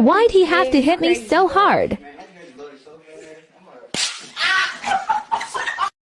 Why'd he have to hit me so hard?